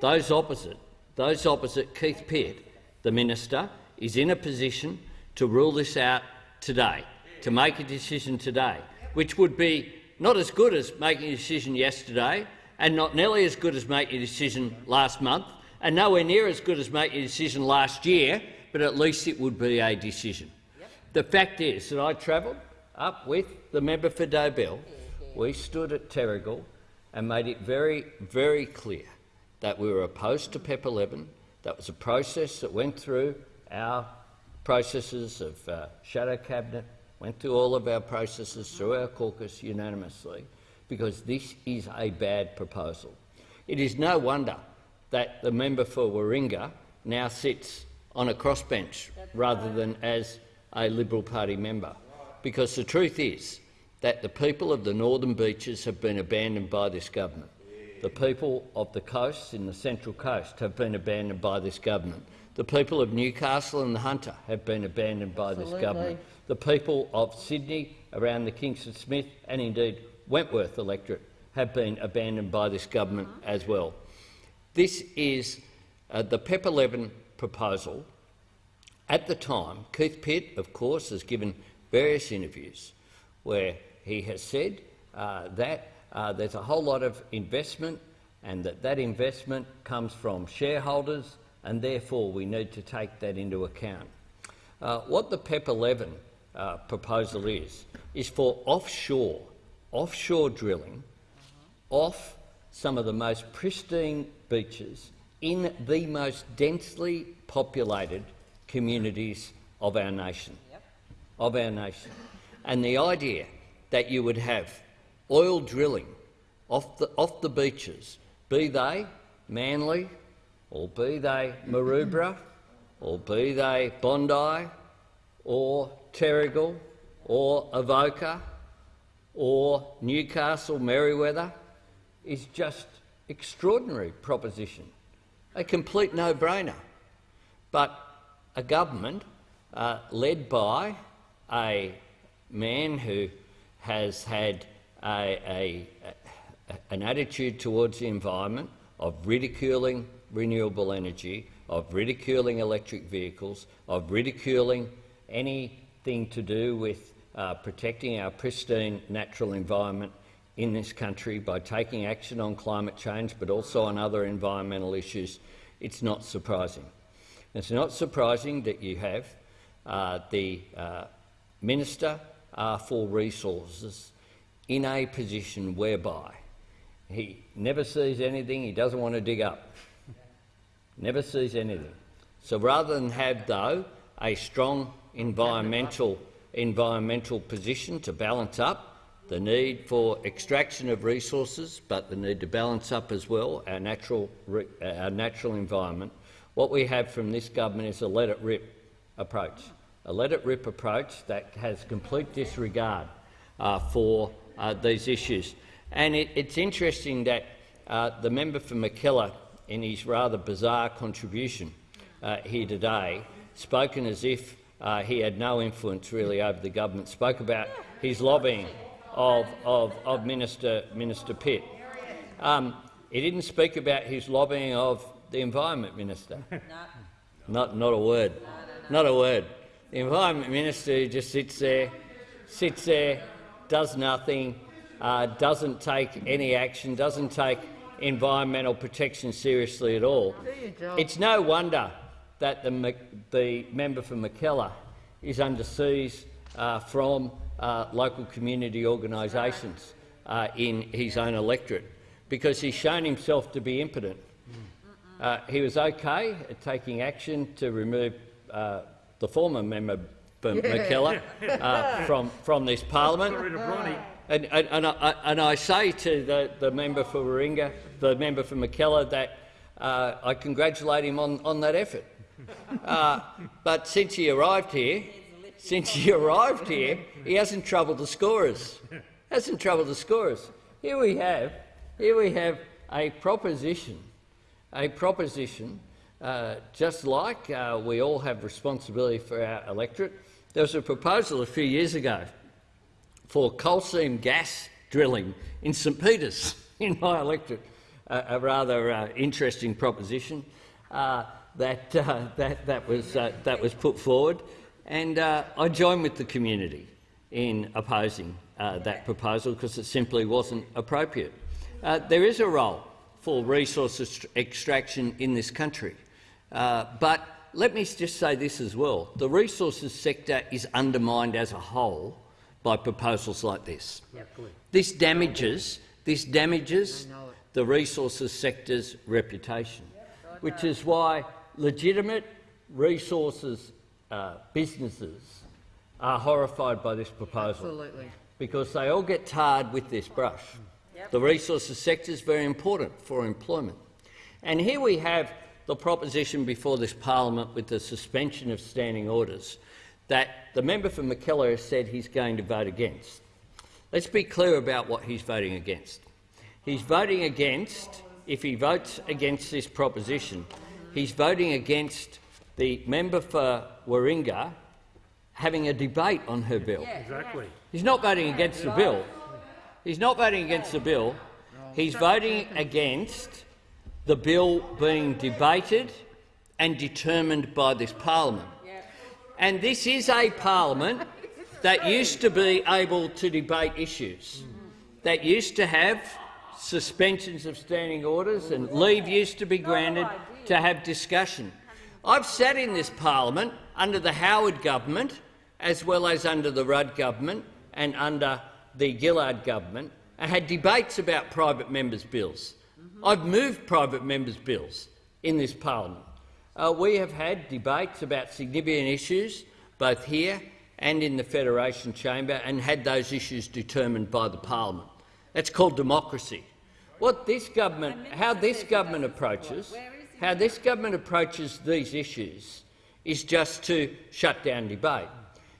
Those opposite, those opposite Keith Pitt, the minister, is in a position to rule this out today, to make a decision today, which would be not as good as making a decision yesterday and not nearly as good as making a decision last month and nowhere near as good as making a decision last year, but at least it would be a decision. Yep. The fact is that I travelled up with the member for Dobell. We stood at Terrigal and made it very, very clear that we were opposed to PEP 11. That was a process that went through our processes of uh, shadow cabinet, went through all of our processes through our caucus unanimously, because this is a bad proposal. It is no wonder that the member for Warringah now sits on a crossbench rather than as a Liberal Party member, because the truth is that the people of the Northern Beaches have been abandoned by this government. The people of the coasts in the Central Coast have been abandoned by this government. The people of Newcastle and the Hunter have been abandoned by Absolutely. this government. The people of Sydney, around the Kingsford Smith and indeed Wentworth electorate have been abandoned by this government as well. This is uh, the PEP 11 proposal. At the time, Keith Pitt, of course, has given various interviews where he has said uh, that uh, there's a whole lot of investment and that that investment comes from shareholders and therefore we need to take that into account. Uh, what the PEP 11 uh, proposal is, is for offshore, offshore drilling off some of the most pristine beaches in the most densely populated communities of our nation. Yep. Of our nation. And the idea that you would have oil drilling off the, off the beaches, be they Manly, or be they Maroubra, or be they Bondi, or Terrigal, or Avoca, or Newcastle, Merewether is just extraordinary proposition, a complete no-brainer. But a government uh, led by a man who has had a, a, a, an attitude towards the environment of ridiculing renewable energy, of ridiculing electric vehicles, of ridiculing anything to do with uh, protecting our pristine natural environment in this country by taking action on climate change but also on other environmental issues, it's not surprising. It's not surprising that you have uh, the uh, Minister uh, for Resources in a position whereby he never sees anything he doesn't want to dig up never sees anything. So rather than have, though, a strong environmental, environmental position to balance up the need for extraction of resources, but the need to balance up as well our natural, our natural environment, what we have from this government is a let-it-rip approach, a let-it-rip approach that has complete disregard uh, for uh, these issues. And it, it's interesting that uh, the member for Mackellar in his rather bizarre contribution uh, here today, spoken as if uh, he had no influence really over the government, spoke about his lobbying of, of, of Minister, Minister Pitt. Um, he didn't speak about his lobbying of the Environment Minister. No. Not, not a word. No, no, not a word. The Environment Minister just sits there, sits there, does nothing, uh, doesn't take any action, doesn't take environmental protection seriously at all. It's no wonder that the, the member for Mackellar is under siege uh, from uh, local community organisations uh, in his own electorate because he's shown himself to be impotent. Uh, he was okay at taking action to remove uh, the former member for Mackellar uh, from, from this parliament. And, and, and, I, and I say to the, the member for Warringah, the member for Mackellar, that uh, I congratulate him on, on that effort. Uh, but since he arrived here, since he arrived here, he hasn't troubled the scorers. Hasn't troubled the scorers. Here we have, here we have a proposition, a proposition, uh, just like uh, we all have responsibility for our electorate. There was a proposal a few years ago for coal seam gas drilling in St Peters, in my electorate. Uh, a rather uh, interesting proposition uh, that, uh, that, that, was, uh, that was put forward, and uh, I join with the community in opposing that proposal because it simply wasn't appropriate. there is a role for resource extraction in this country, but let me just say this as well. The resources sector is undermined as a whole by proposals like this. This damages, this damages the resources sector's reputation, which is why legitimate resources uh, businesses are horrified by this proposal. Absolutely. Because they all get tarred with this brush. Yep. The resources sector is very important for employment. And here we have the proposition before this parliament with the suspension of standing orders that the member for Mackellar has said he's going to vote against. Let's be clear about what he's voting against. He's voting against, if he votes against this proposition, he's voting against the member for Warringah having a debate on her bill. Yeah, Exactly. He's not voting against the bill. He's not voting against the bill. He's voting against the bill being debated and determined by this parliament. And this is a parliament that used to be able to debate issues, that used to have suspensions of standing orders and leave used to be granted to have discussion. I've sat in this parliament under the Howard government as well as under the Rudd government and under the Gillard government and had debates about private members' bills. I've moved private members' bills in this parliament. Uh, we have had debates about significant issues, both here and in the Federation Chamber, and had those issues determined by the parliament. That's called democracy. What this government, how this government approaches, how this government approaches these issues is just to shut down debate.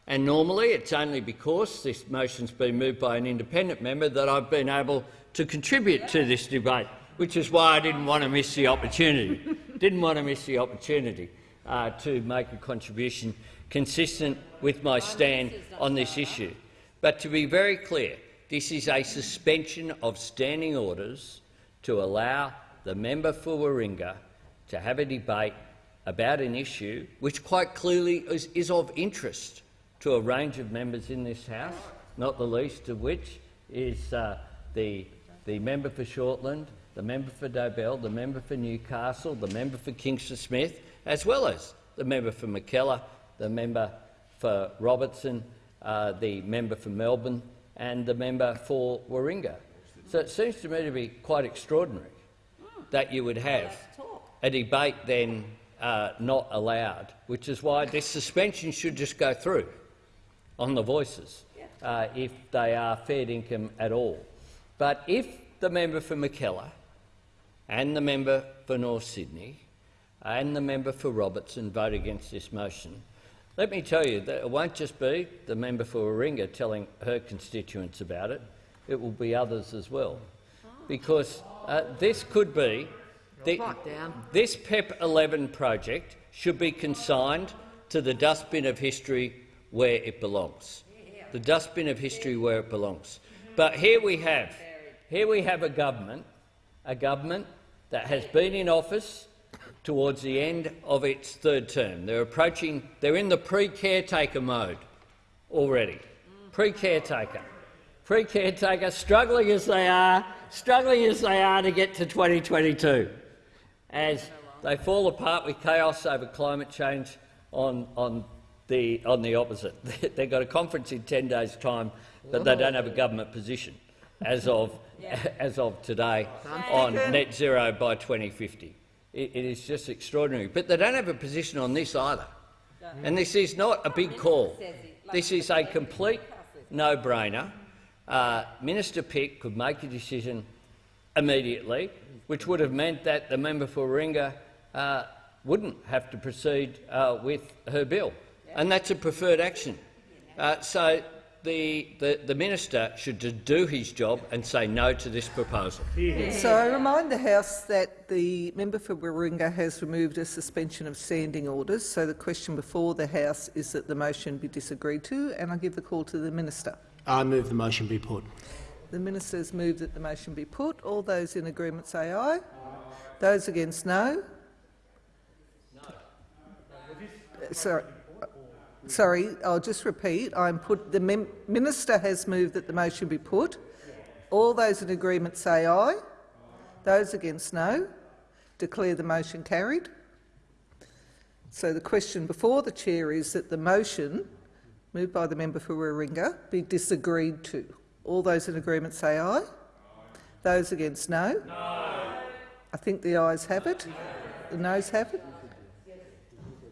And normally it's only because this motion's been moved by an independent member that I've been able to contribute to this debate, which is why I didn't want to miss the opportunity. didn't want to miss the opportunity uh, to make a contribution consistent with my stand on this issue. But to be very clear, this is a suspension of standing orders to allow the member for Warringah to have a debate about an issue which quite clearly is, is of interest to a range of members in this House, not the least of which is uh, the, the member for Shortland, the member for Dobell, the member for Newcastle, the member for Kingsford Smith, as well as the member for Mackellar, the member for Robertson, uh, the member for Melbourne and the member for Warringah. So it seems to me to be quite extraordinary that you would have a debate then uh, not allowed, which is why this suspension should just go through on the voices uh, if they are fair income at all. But if the member for Mackellar and the member for North Sydney and the member for Robertson vote against this motion, let me tell you that it won't just be the member for Warringah telling her constituents about it, it will be others as well. Because uh, this could be... The, this PEP 11 project should be consigned to the dustbin of history where it belongs. The dustbin of history where it belongs. But here we have, here we have a government, a government that has been in office towards the end of its third term. They're approaching, they're in the pre-caretaker mode already. Pre-caretaker. Pre-caretaker, struggling as they are, struggling as they are to get to 2022, as they fall apart with chaos over climate change on, on the, on the opposite. They've got a conference in 10 days' time, but they don't have a government position as of, as of today on net zero by 2050. It, it is just extraordinary. But they don't have a position on this either. And this is not a big call. This is a complete no-brainer. Uh, Minister Pitt could make a decision immediately, which would have meant that the member for Warringah uh, wouldn't have to proceed uh, with her bill, and that's a preferred action. Uh, so the, the, the minister should just do his job and say no to this proposal. So I remind the House that the member for Warringah has removed a suspension of standing orders. So the question before the House is that the motion be disagreed to, and I give the call to the minister. I move the motion be put. The minister has moved that the motion be put. All those in agreement say aye. Those against no. Sorry. Sorry, I'll just repeat. I'm put, the minister has moved that the motion be put. All those in agreement say aye. Those against no. Declare the motion carried. So the question before the chair is that the motion, moved by the member for Warringah, be disagreed to. All those in agreement say aye. Those against no. no. I think the ayes have it. The noes have it.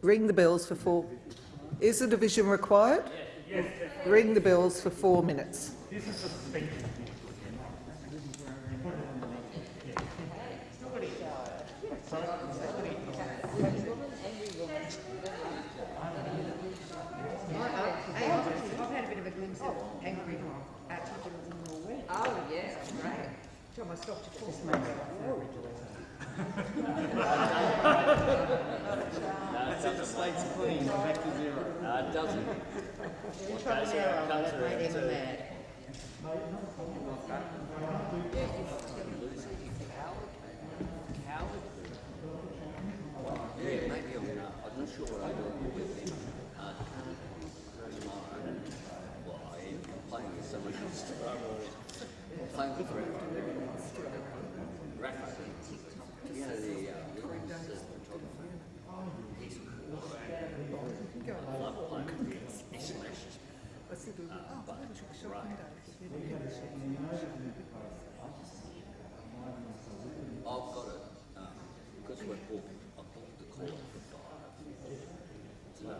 Ring the bells for four. Is a division required? Yes. Ring the bells for four minutes. Oh, Tom, I stopped at this That's it, the slate's clean, back to zero. No, it doesn't. You tried an arrow, that made him mad. Yeah, maybe I'm, uh, I'm not sure what I do with him. Uh, tomorrow. Well, I am playing with someone else tomorrow. Playing with Rafa. Rafa. You know, the, uh, women's, uh, photographer. He's cool. I love playing with him. He smashes me. Uh, but, right. I've got it, um, because we're booked, I've booked the call for five. So, I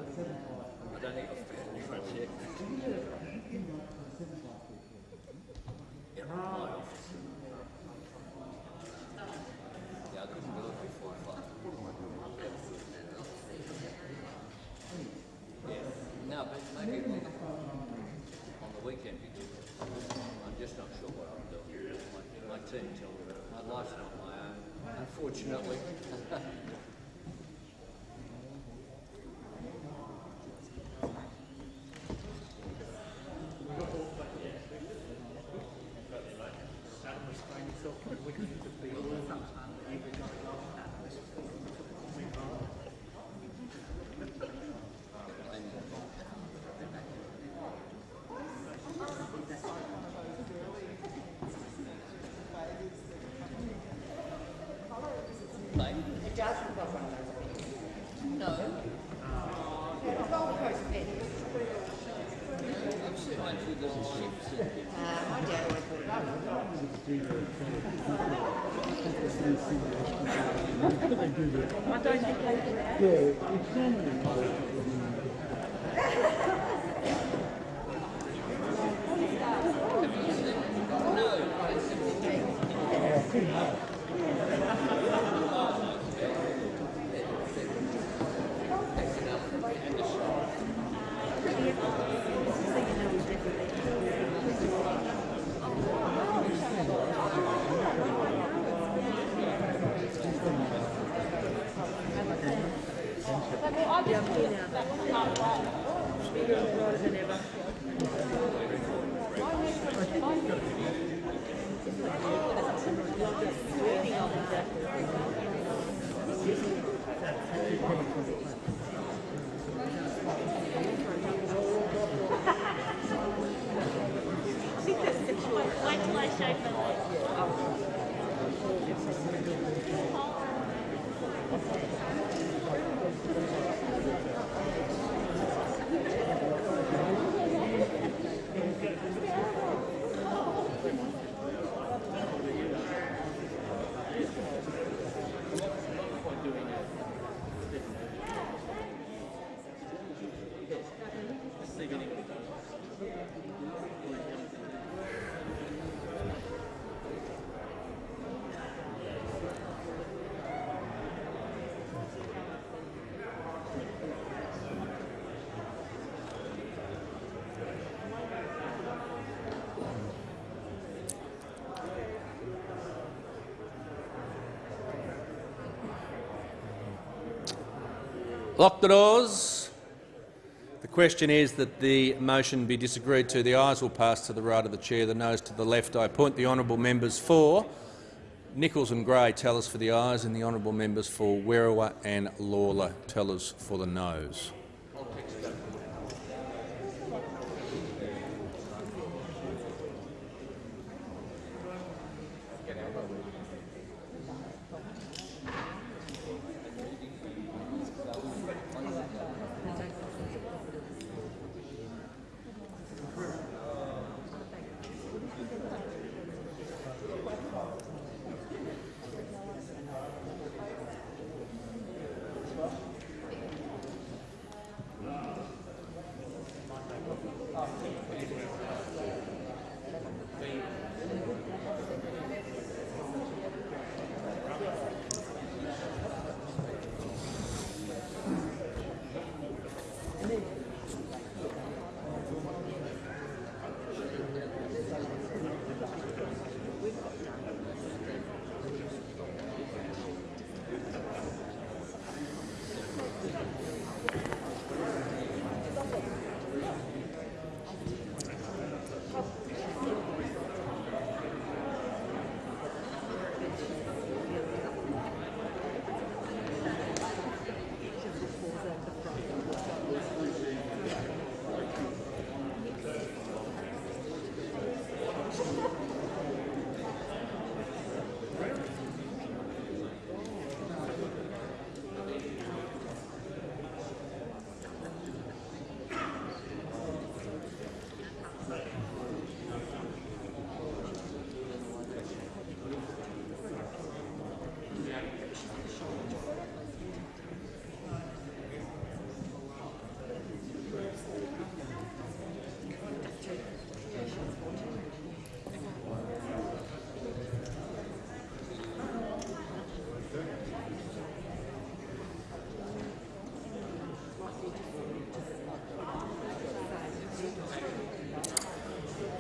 don't think I've found anyone yet. Yeah, my office. Yeah, I couldn't do it before five. Yeah, on the weekend, because I'm just not sure what I'm doing. My, my team tell me that my life's not my own, unfortunately. Like, It does look like one of those. No. Yeah, the Gold Coast bed. I've seen one through the ships. Uh, my dad always put it up. I don't Lock the doors. The question is that the motion be disagreed to. The ayes will pass to the right of the chair, the noes to the left. I appoint the honourable members for Nicholls and Grey tell us for the ayes and the honourable members for Werriwa and Lalor tell us for the noes.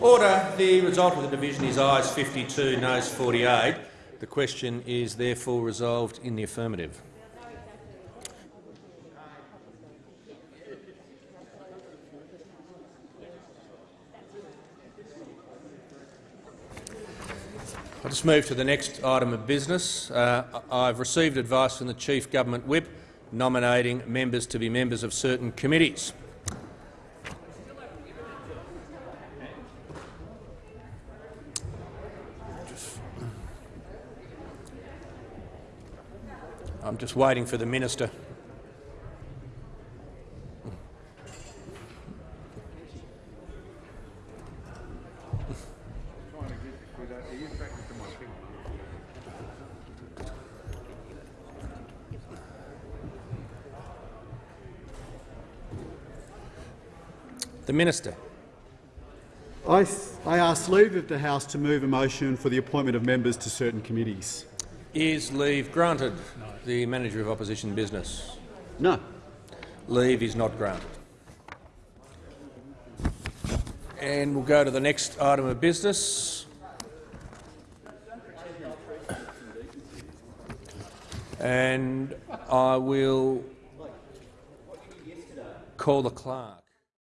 Order. The result of the division is ayes 52, noes 48. The question is therefore resolved in the affirmative. I'll just move to the next item of business. Uh, I've received advice from the Chief Government Whip nominating members to be members of certain committees. I'm just waiting for the minister. The minister. I, I ask leave of the House to move a motion for the appointment of members to certain committees. Is leave granted? The Manager of Opposition Business. No. Leave is not granted. And we'll go to the next item of business. And I will call the clerk.